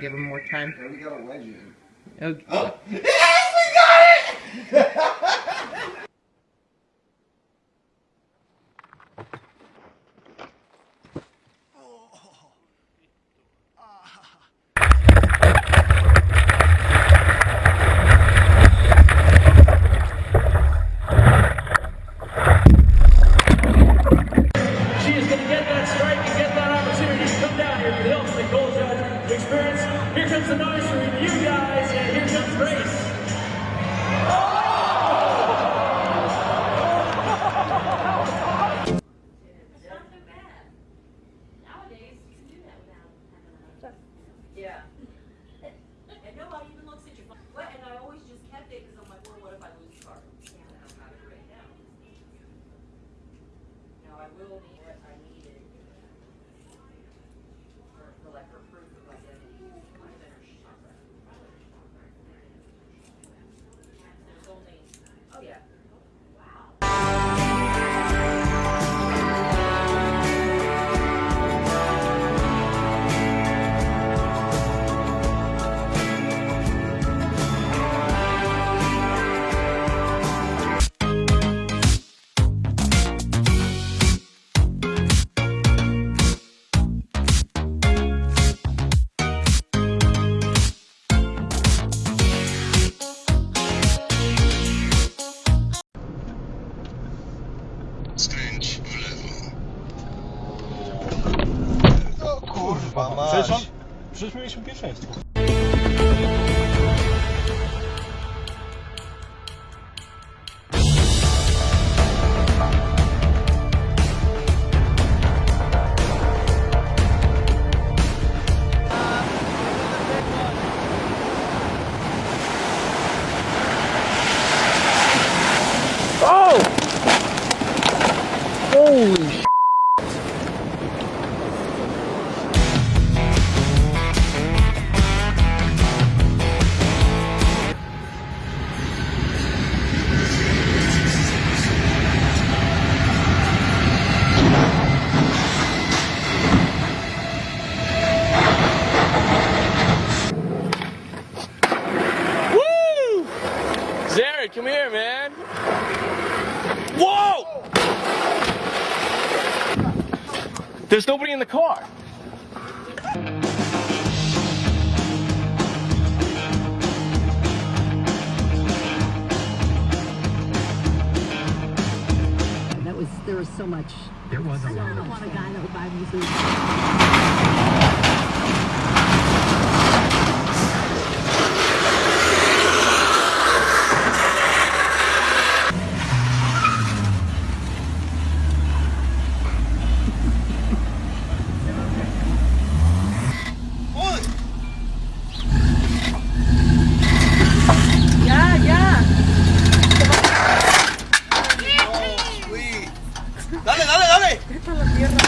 give him more time. Oh, we got a wedge in. Okay. Oh. Yes, we got it! There's nobody in the car. That was, there was so much. There was a lot. I don't want a guy that would buy me food. Esta es la tierra.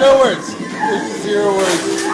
No words. There's zero words.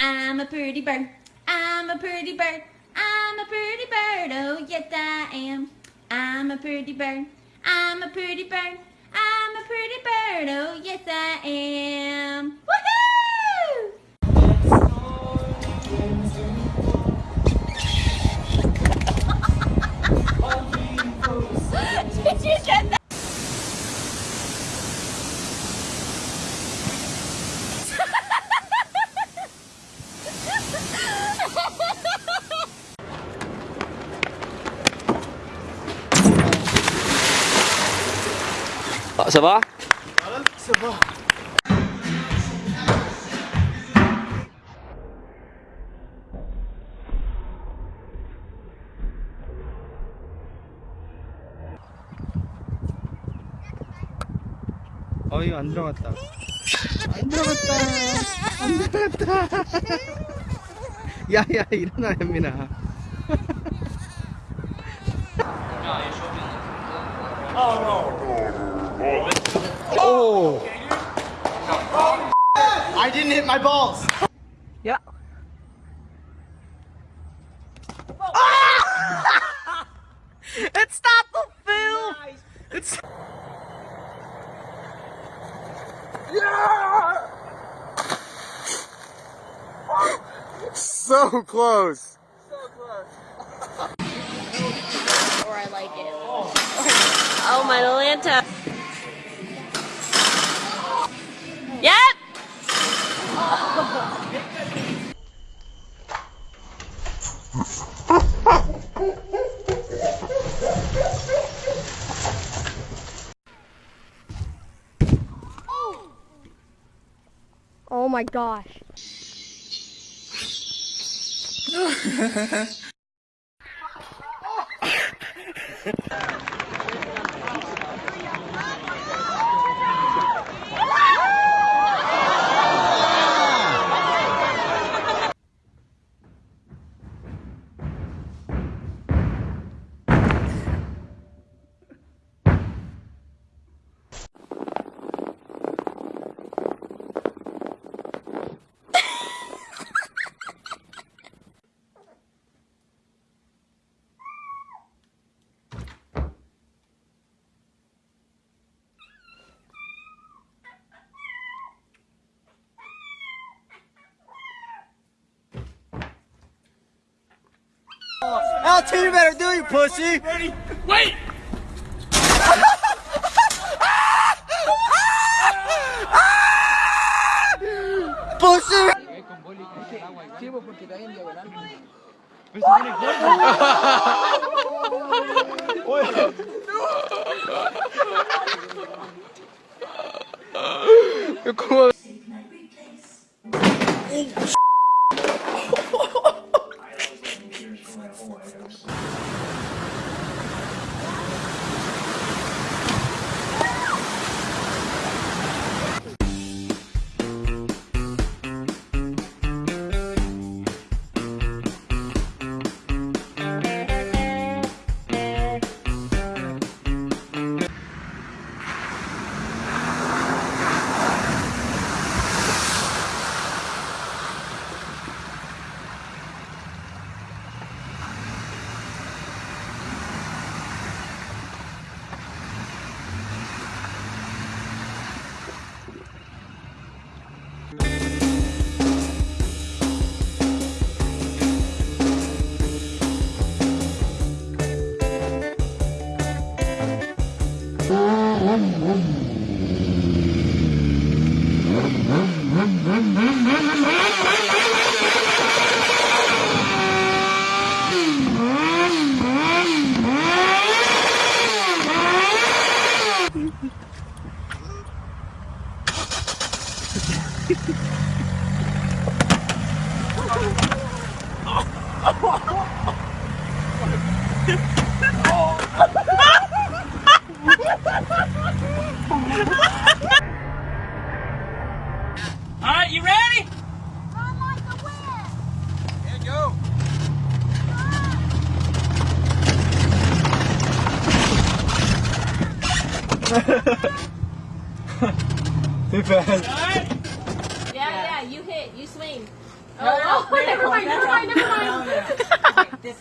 I'm a pretty bird. I'm a pretty bird. I'm a pretty bird. Oh, yes, I am. I'm a pretty bird. I'm a pretty bird. I'm a pretty bird. Oh, yes, I am. Woohoo! Ah, ça va 어 이거 안 들어갔다. 안 들어갔다. 안 들어갔다. 야야 일어나 현민아 Oh. I didn't hit my balls Yeah. Ah! It's not the film It's Yeah! So close. Or I like it. Oh, my Atlanta. Yep. Oh my gosh. I'll tell you better do you pussy Ready? Wait! pussy ¿Cómo? Thank you. Too fast. Yeah, yeah, you hit, you swing. Oh, oh, never mind, never mind, never mind. You